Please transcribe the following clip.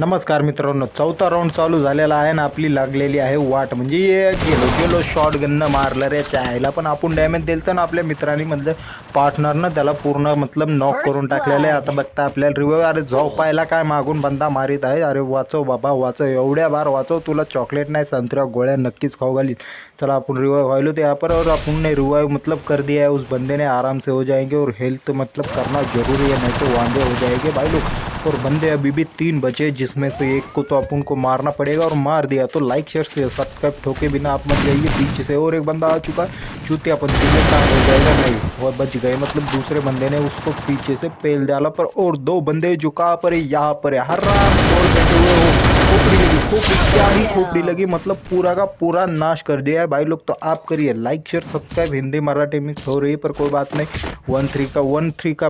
नमस्कार मित्रांनो चौथा राऊंड चालू झालेला आहे ना आपली लागलेली आहे वाट. म्हणजे ये गेलो गेलो शॉर्ट गन्न मारलं रे चायला. पण आपण डॅमेज दिलं तर ना आपल्या मित्रांनी म्हणजे पार्टनरनं त्याला पूर्ण मतलब नॉक करून टाकलेलं आहे. आता बघता आपल्याला रिव्ह्यू अरे जो झोपायला काय मागून बंदा मारित आहे. अरे वाचव बाबा वाचव एवढ्या बार वाचव तुला चॉकलेट नहीं संतरा गोळ्या नक्कीच खाऊ घाली चला अपन रिवाइव वाइलो तो यहाँ पर और अपन ने रिवाइव मतलब कर दिया है उस बंदे ने आराम से हो जाएँगे और हेल्थ मतलब करना ज़रूरी है नहीं तो वांदे हो जाएँगे. भाई लोग और बंदे अभी भी तीन बचे जिसमें से एक को तो अपन को मारना पड़ेगा और मार दिया। तो लाइक शेयर से सब्सक्राइब ठोके बिना आप मत जाइए पीछे से और एक बंदा आ चुका है चूते अपन तीनों काम हो जाएगा नहीं वो बच गए। मतलब दूसरे बंदे ने उसको पीछे से पेल डाला पर और दो बंदे जो कहाँ पर है यहाँ पर है। हर गोल बैठे हुए हो खोपड़ी लगी खोपड़ी क्या ही खोपड़ी लगी मतलब पूरा का पूरा नाश कर दिया है भाई लोग। तो आप करिए like share subscribe Hindi Marathi mix हो रही है पर कोई बात नहीं। वन थ्री का वन थ्री का